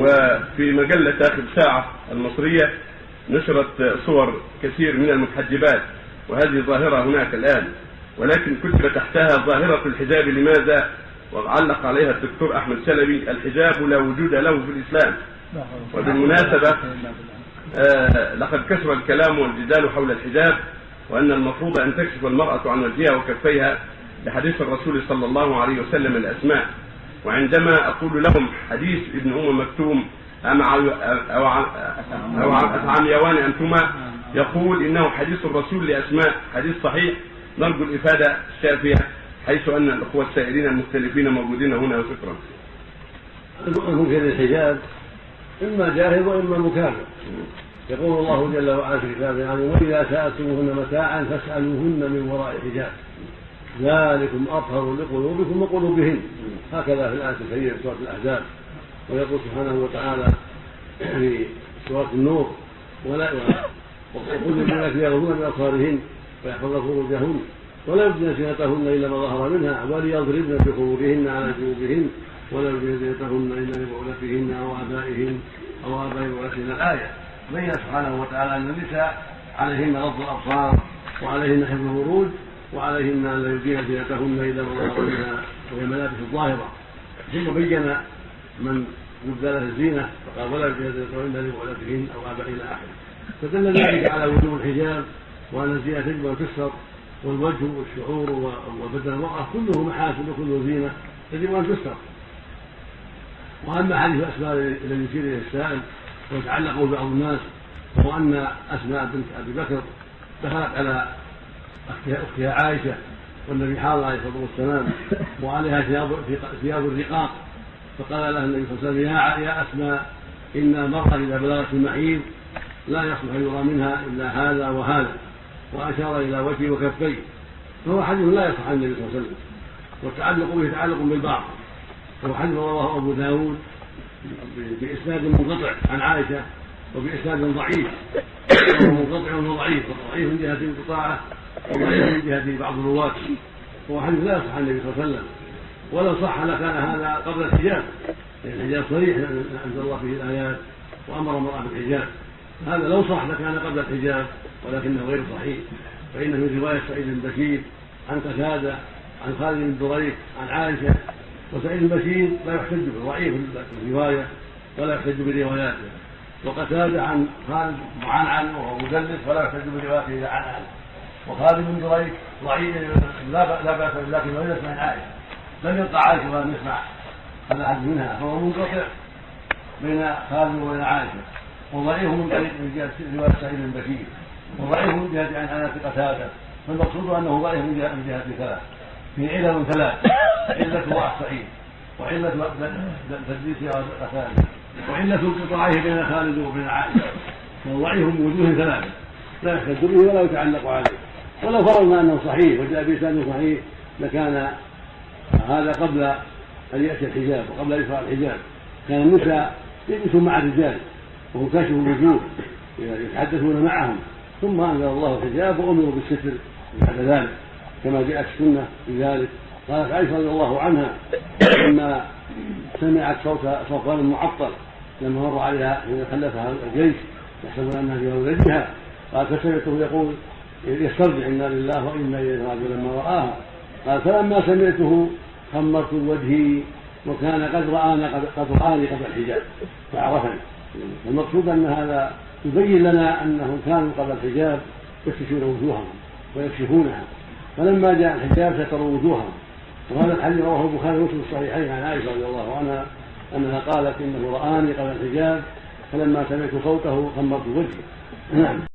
وفي مجلة آخر ساعة المصرية نشرت صور كثير من المتحجبات وهذه ظاهرة هناك الآن ولكن كتب تحتها ظاهرة الحجاب لماذا؟ وعلق عليها الدكتور أحمد سلبي الحجاب لا وجود له في الإسلام. وبالمناسبة آه لقد كثر الكلام والجدال حول الحجاب وأن المفروض أن تكشف المرأة عن وجهها وكفيها لحديث الرسول صلى الله عليه وسلم الأسماء. وعندما أقول لهم حديث ابن أم مكتوم أم أو أو عميوان أنتما يقول إنه حديث الرسول لأسماء حديث صحيح نرجو الإفادة الشافية حيث أن الأخوة السائلين المختلفين موجودين هنا وشكرا. المنكر الحجاب إما جاهل وإما مكافر. يقول الله جل وعلا في كتابه يعني وإذا سألتموهن متاعا فاسألوهن من وراء حجاب. ذلكم أطهر لقلوبكم وقلوبهن هكذا في الآية الكريمة في سورة الأحزاب. ويقول سبحانه وتعالى في سورة النور ولا وقل للبنات يغضون من أبصارهن ويحفظن فروجهن ولا يبدين زينتهن إلا ما ظهر منها وليضربن بخمورهن على جنوبهن ولا يبدين زينتهن إلا لبعولتهن أو آبائهن أو آباء بعولتهن. الآية بين سبحانه وتعالى أن النساء عليهن غض الأبصار وعليهن حفظ الفروج وعليهن أن لا يبدين زينتهن إلا ما ظهر منها وهي الملابس الظاهرة. ثم بين من يبدى له الزينة فقال ولا يبدين زينتهن لبعولتهن أو آبائهن إلى آخره. فدل ذلك على وجوب الحجاب وأن الزينة تجب ان تستر والوجه والشعور وبدن المرأة كله محاسن وكله زينة يجب أن تستر وأما حديث أسماء الذي يشير إليه السائل ويتعلق ببعض الناس وهو أن أسماء بنت أبي بكر دخلت على أختها عائشة والنبي حاضر عليه الصلاة والسلام وعليها ثياب ثياب الرقاق. فقال لها النبي صلى الله عليه وسلم يا يا أسماء إن المرأة إذا بلغت المحيض لا يصلح يرى منها إلا هذا وهذا. وأشار إلى وجهه وكفيه. فهو حديث لا يصح عن النبي صلى الله عليه وسلم. والتعلق به تعلق بالبعض وهو حديث رواه أبو داود بإسناد منقطع عن عائشة وبإسناد ضعيف. منقطع وضعيف ضعيف من جهة انقطاعه وضعيف من بعض الرواة وهو حديث لا يصح عن النبي صلى الله عليه وسلم؟ ولو صح لكان هذا قبل الحجاب لأن الحجاب صريح أنزل الله فيه الآيات وأمر المرأة بالحجاب. هذا لو صح لكان قبل الحجاب ولكنه غير صحيح. فإنه من رواية سعيد بن بشير عن قتادة عن خالد بن دريك عن عائشة. وسعيد بن بشير لا يحتج بالضعيف الرواية ولا يحتج برواياته. وقتادة عن خالد معنعن وهو مدلس ولا يحتج بروايته عن عن وخالد بن دريك ضعيف لا بأس لكن لم يسمع عائشة. لم يلقى عائشة ولم يسمع هذا حديث منها فهو منقطع بين خالد وبين عائشة. وضعيف من طريق من جهه رواية سعيد بن بشير. وضعيف من جهة عن أنس قتادة. فالمقصود أنه ضعيف من جهه من جهة ثلاث. في علل ثلاث. علة ضعف سعيد وعلة تدليس قتادة. وعلة انقطاعه بين خالد وبين عائشة. فضعيف من وجوه ثلاثة. لا يحتج به ولا يتعلق عليه. ولو فرضنا أنه صحيح وجاء بإسناد صحيح لكان هذا قبل أن يأتي الحجاب وقبل أن يشرع الحجاب. كان النساء يجلسون مع الرجال وهم كاشف الوجوه يتحدثون معهم. ثم أنزل الله الحجاب وأمروا بالستر بعد ذلك كما جاءت السنة في ذلك. قالت عائشة رضي الله عنها لما سمعت صوت صوفان معطل لما مر عليها حين خلفها الجيش يحسبون أنها في ولدها قال فسمعته يقول يسترجع إنا لله وإنا إليه راجعون لما راها قال فلما سمعته خمرت وجهي وكان قد رآني قد رآني قبل الحجاب فعرفني. المقصود أن هذا يبين لنا أنهم كانوا قبل الحجاب يكشفون وجوههم ويكشفونها. فلما جاء الحجاب ستروا وجوههم. وهذا الحديث رواه البخاري ومسلم الصحيحين عن عائشة رضي الله عنها أنها قالت إنه رآني قبل الحجاب فلما سمعت صوته خمرت وجهي. نعم.